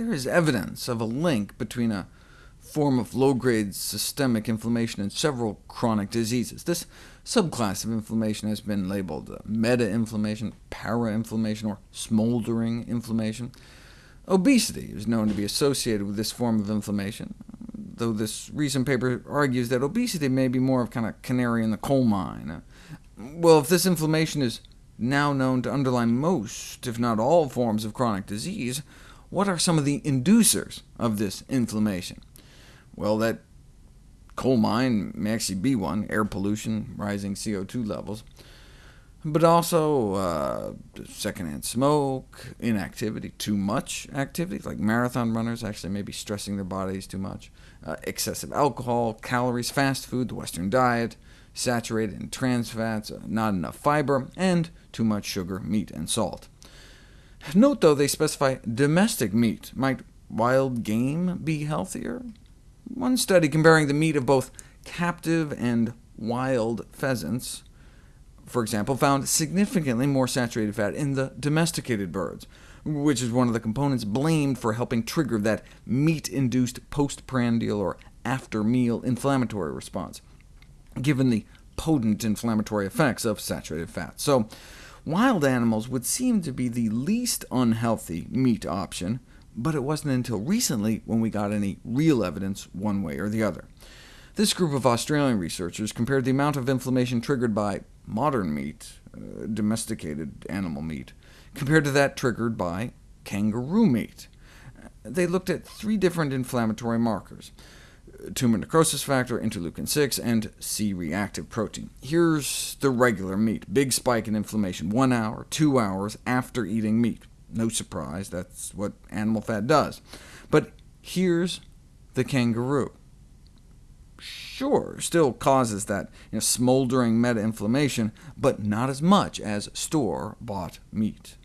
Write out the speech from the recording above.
there is evidence of a link between a form of low-grade systemic inflammation and several chronic diseases. This subclass of inflammation has been labeled uh, meta-inflammation, para-inflammation, or smoldering inflammation. Obesity is known to be associated with this form of inflammation, though this recent paper argues that obesity may be more of kind of canary in the coal mine. Well, if this inflammation is now known to underlie most, if not all, forms of chronic disease, what are some of the inducers of this inflammation? Well, that coal mine may actually be one, air pollution, rising CO2 levels, but also uh, secondhand smoke, inactivity, too much activity, like marathon runners actually may be stressing their bodies too much, uh, excessive alcohol, calories, fast food, the Western diet, saturated in trans fats, uh, not enough fiber, and too much sugar, meat, and salt. Note, though, they specify domestic meat. Might wild game be healthier? One study comparing the meat of both captive and wild pheasants, for example, found significantly more saturated fat in the domesticated birds, which is one of the components blamed for helping trigger that meat-induced postprandial or after-meal inflammatory response, given the potent inflammatory effects of saturated fat. So wild animals would seem to be the least unhealthy meat option, but it wasn't until recently when we got any real evidence one way or the other. This group of Australian researchers compared the amount of inflammation triggered by modern meat, uh, domesticated animal meat, compared to that triggered by kangaroo meat. They looked at three different inflammatory markers, tumor necrosis factor, interleukin-6, and C-reactive protein. Here's the regular meat, big spike in inflammation, one hour, two hours after eating meat. No surprise, that's what animal fat does. But here's the kangaroo. Sure, still causes that you know, smoldering meta-inflammation, but not as much as store-bought meat.